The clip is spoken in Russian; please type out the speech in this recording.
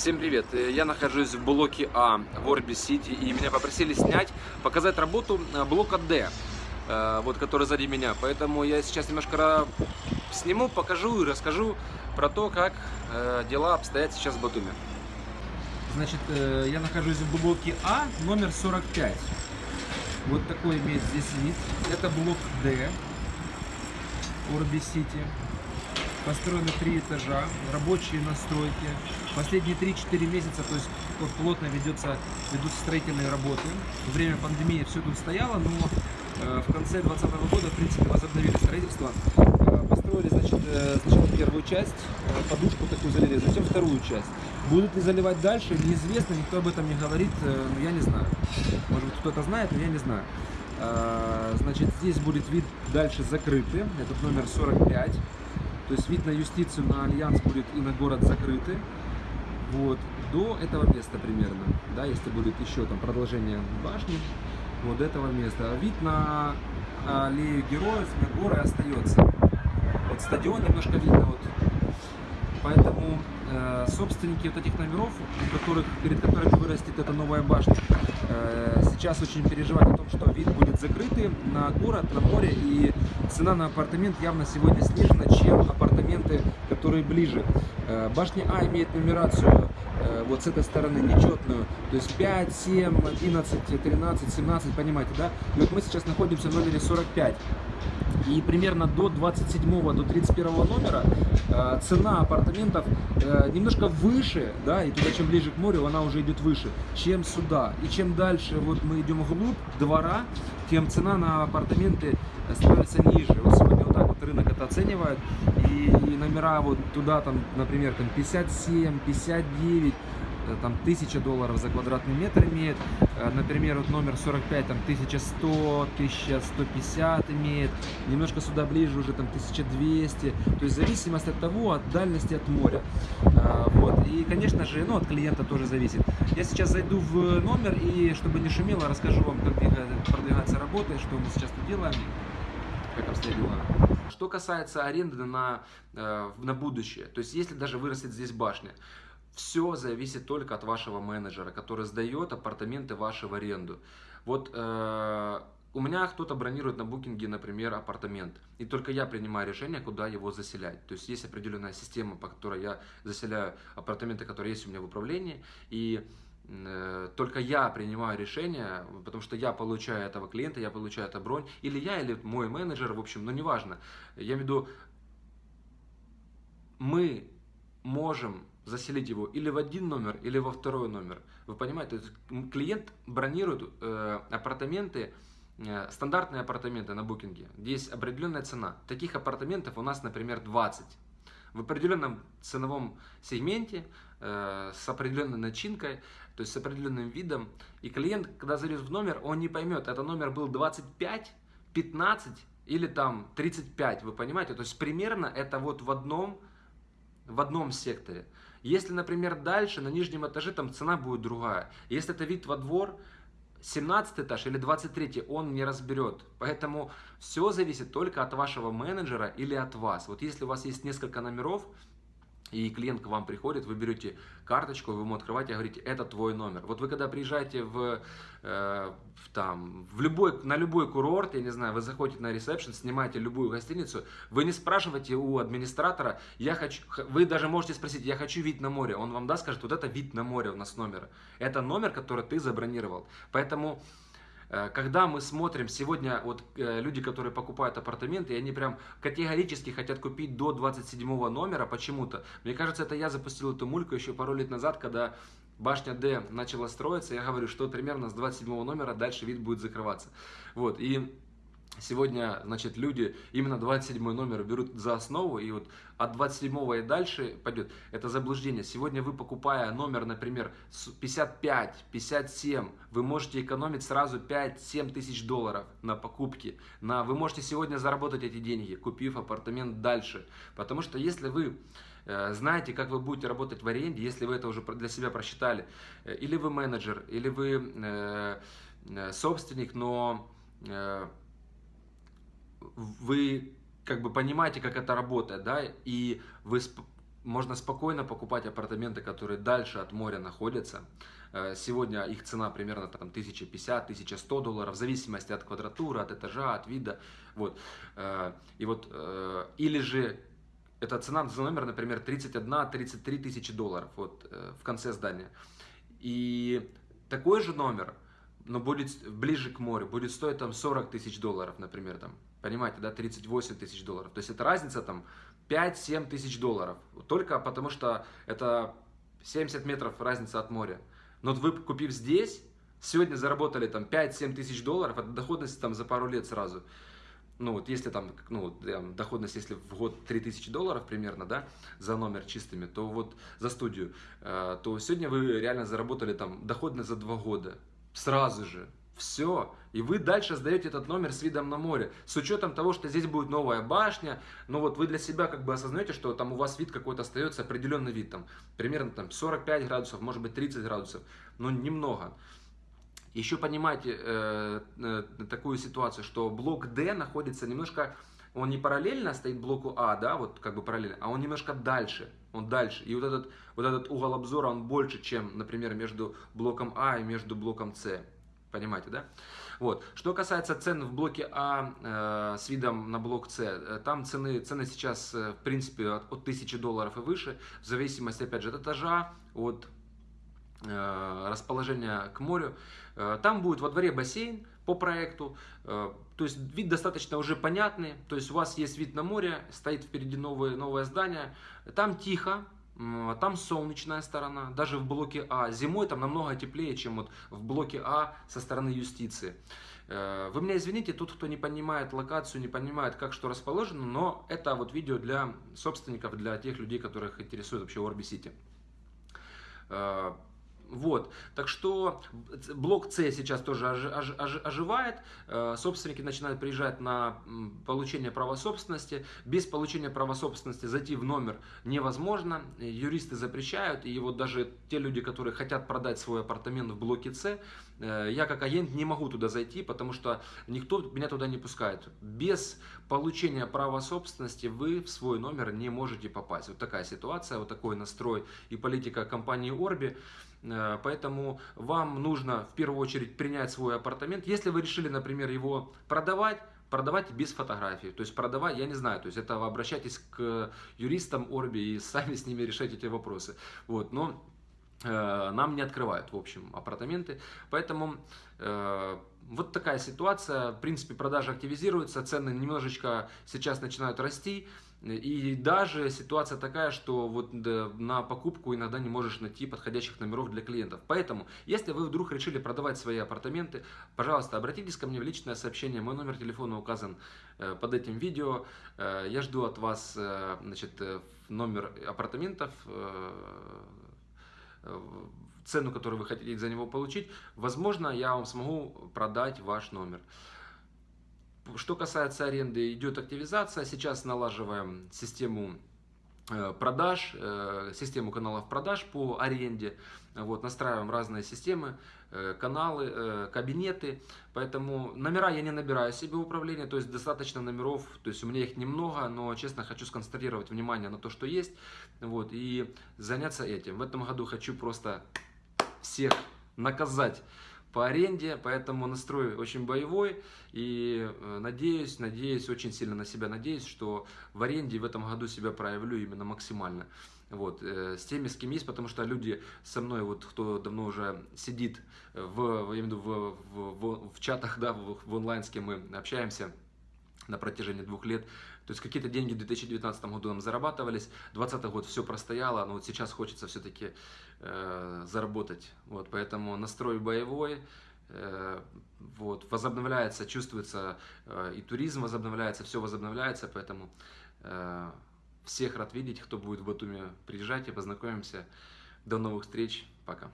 Всем привет! Э, Я нахожусь в блоке А в Орби Сити и меня попросили снять, показать работу э, блока Д, э, вот который сзади меня. Поэтому я сейчас немножко сниму, покажу и расскажу про то, как дела обстоят сейчас в Батуме. Значит, я нахожусь в блоке А, номер 45. Вот такой имеет здесь вид. Это блок Д, Орби Сити. Построено три этажа, рабочие настройки. Последние 3-4 месяца, то есть плотно ведется, ведутся строительные работы. Во время пандемии все тут стояло, но э, в конце 2020 года, в принципе, возобновили строительство. Э, построили, значит, э, сначала первую часть, подушку такую залили, затем вторую часть. Будут ли заливать дальше, неизвестно, никто об этом не говорит, но я не знаю. Может быть, кто-то знает, но я не знаю. Значит, здесь будет вид дальше закрытый, этот номер 45. То есть вид на юстицию, на альянс будет и на город закрыты. Вот, до этого места примерно, да, если будет еще там продолжение башни, вот этого места. А вид на аллею героев, на горы остается. Вот стадион немножко видно, вот. Поэтому э, собственники вот этих номеров, которых, перед которыми вырастет эта новая башня, э, сейчас очень переживают о том, что вид будет закрытый на город, на море, и цена на апартамент явно сегодня снижена, чем апартаменты, которые ближе. Э, башня А имеет нумерацию вот с этой стороны нечетную, то есть 5, 7, 11, 13, 17, понимаете, да? И вот мы сейчас находимся в номере 45. И примерно до 27 до 31 номера э, цена апартаментов э, немножко выше, да, и туда чем ближе к морю, она уже идет выше, чем сюда. И чем дальше вот мы идем вглубь двора, тем цена на апартаменты становится ниже. Вот сегодня вот так рынок это оценивает. И, номера вот туда там, например, там 57, 59 Э, там 1000 долларов за квадратный метр имеет. Э, например, вот номер 45 там 1100, 1150 имеет. Немножко сюда ближе уже там 1200. То есть зависимость от того, от дальности от моря. Э, вот. И, конечно же, ну, от клиента тоже зависит. Я сейчас зайду в номер и, чтобы не шумело, расскажу вам, как продвигается работа, что мы сейчас тут делаем, как обстоят дела. Что касается аренды на, на будущее, то есть если даже вырастет здесь башня, все зависит только от вашего менеджера, который сдает апартаменты ваши в аренду. Вот э, у меня кто-то бронирует на букинге, например, апартамент, и только я принимаю решение, куда его заселять. То есть есть определенная система, по которой я заселяю апартаменты, которые есть у меня в управлении, и э, только я принимаю решение, потому что я получаю этого клиента, я получаю эту бронь, или я, или мой менеджер, в общем, ну неважно. Я имею в виду, мы можем заселить его или в один номер, или во второй номер. Вы понимаете, клиент бронирует э, апартаменты, э, стандартные апартаменты на букинге, где есть определенная цена. Таких апартаментов у нас, например, 20. В определенном ценовом сегменте, э, с определенной начинкой, то есть с определенным видом. И клиент, когда зайдет в номер, он не поймет, это номер был 25, 15 или там 35, вы понимаете? То есть примерно это вот в одном, в одном секторе. Если, например, дальше на нижнем этаже там цена будет другая. Если это вид во двор, 17 этаж или 23, он не разберет. Поэтому все зависит только от вашего менеджера или от вас. Вот если у вас есть несколько номеров, и клиент к вам приходит, вы берете карточку, вы ему открываете и говорите, это твой номер. Вот вы когда приезжаете в, э, в, там, в любой, на любой курорт, я не знаю, вы заходите на ресепшн, снимаете любую гостиницу, вы не спрашиваете у администратора, я хочу, вы даже можете спросить, я хочу вид на море. Он вам даст, скажет, вот это вид на море у нас номер. Это номер, который ты забронировал. Поэтому когда мы смотрим сегодня, вот э, люди, которые покупают апартаменты, они прям категорически хотят купить до 27 номера почему-то. Мне кажется, это я запустил эту мульку еще пару лет назад, когда башня D начала строиться, я говорю, что примерно с 27 номера дальше вид будет закрываться. Вот, и Сегодня, значит, люди именно 27 номер берут за основу, и вот от 27 и дальше пойдет. Это заблуждение. Сегодня вы, покупая номер, например, 55, 57, вы можете экономить сразу 5-7 тысяч долларов на покупке. На, вы можете сегодня заработать эти деньги, купив апартамент дальше. Потому что если вы э, знаете, как вы будете работать в аренде, если вы это уже для себя просчитали, э, или вы менеджер, или вы э, собственник, но... Вы как бы понимаете, как это работает, да, и вы можно спокойно покупать апартаменты, которые дальше от моря находятся. Э, Сегодня их цена примерно там 1050-1100 долларов, в зависимости от квадратуры, от этажа, от вида. Вот. Э, И вот, э, или же эта цена за номер, например, 31-33 тысячи долларов вот, в конце здания. И такой же номер, но будет ближе к морю, будет стоить там 40 тысяч долларов, например, там, понимаете, да, 38 тысяч долларов. То есть это разница там 5-7 тысяч долларов. Только потому что это 70 метров разница от моря. Но вот вы, купив здесь, сегодня заработали там 5-7 тысяч долларов, это доходность там за пару лет сразу. Ну вот если там, ну, доходность, если в год 3000 долларов примерно, да, за номер чистыми, то вот за студию, э, то сегодня вы реально заработали там доходность за два года. Сразу же. Все. И вы дальше сдаете этот номер с видом на море. С учетом того, что здесь будет новая башня. Но вот вы для себя как бы осознаете, что там у вас вид какой-то остается, определенный вид. Там, примерно там 45 градусов, может быть 30 градусов. Но немного. Еще понимаете э, э, такую ситуацию, что блок D находится немножко, он не параллельно стоит блоку А, да, вот как бы параллельно, а он немножко дальше, он дальше. И вот этот, вот этот угол обзора, он больше, чем, например, между блоком А и между блоком С. Понимаете, да? Вот. Что касается цен в блоке А э, с видом на блок С, э, там цены, цены сейчас, э, в принципе, от, от 1000 долларов и выше, в зависимости, опять же, от этажа, от э, расположения к морю. Э, Там будет во дворе бассейн по проекту, э, то есть вид достаточно уже понятный, то есть у вас есть вид на море, стоит впереди новое, новое здание, там тихо, м, там солнечная сторона, даже в блоке А. Зимой там намного теплее, чем вот в блоке А со стороны юстиции. Вы меня извините, тут кто не понимает локацию, не понимает, как что расположено, но это вот видео для собственников, для тех людей, которых интересует вообще Орби Сити. Э, Вот, так что блок С сейчас тоже ожи- ожи- оживает, Э, собственники начинают приезжать на получение права собственности, без получения права собственности зайти в номер невозможно, юристы запрещают, и вот даже те люди, которые хотят продать свой апартамент в блоке С, э, я как агент не могу туда зайти, потому что никто меня туда не пускает. Без получения права собственности вы в свой номер не можете попасть. Вот такая ситуация, вот такой настрой и политика компании Орби. Э, Поэтому вам нужно в первую очередь принять свой апартамент. Если вы решили, например, его продавать, продавать без фотографий. То есть продавать, я не знаю, то есть это обращайтесь к юристам Орби и сами с ними решайте эти вопросы. Вот, но э, нам не открывают, в общем, апартаменты. Поэтому э, вот такая ситуация. В принципе, продажи активизируются, цены немножечко сейчас начинают расти. И даже ситуация такая, что вот на покупку иногда не можешь найти подходящих номеров для клиентов. Поэтому, если вы вдруг решили продавать свои апартаменты, пожалуйста, обратитесь ко мне в личное сообщение. Мой номер телефона указан э, под этим видео. Э, Я жду от вас э, значит, номер апартаментов, цену, которую вы хотите за него получить. Возможно, я вам смогу продать ваш номер. Что касается аренды, идет активизация. Сейчас налаживаем систему э, продаж, э, систему каналов продаж по аренде. Вот, настраиваем разные системы, э, каналы, кабинеты. Поэтому номера я не набираю себе в управление, то есть достаточно номеров, то есть у меня их немного, но честно хочу сконцентрировать внимание на то, что есть, вот, и заняться этим. В этом году хочу просто всех наказать по аренде, поэтому настрой очень боевой и э, надеюсь, надеюсь, очень сильно на себя надеюсь, что в аренде в этом году себя проявлю именно максимально. Вот, э, с теми, с кем есть, потому что люди со мной, вот кто давно уже сидит в, в, в, в, в чатах, да, в, в онлайн, с кем мы общаемся, на протяжении двух лет. То есть какие-то деньги в 2019 году нам зарабатывались, 2020 год все простояло, но вот сейчас хочется все-таки э, заработать. Вот, поэтому настрой боевой, э, вот, возобновляется, чувствуется э, и туризм возобновляется, все возобновляется, поэтому э, всех рад видеть, кто будет в Батуми, приезжайте, познакомимся. До новых встреч, пока.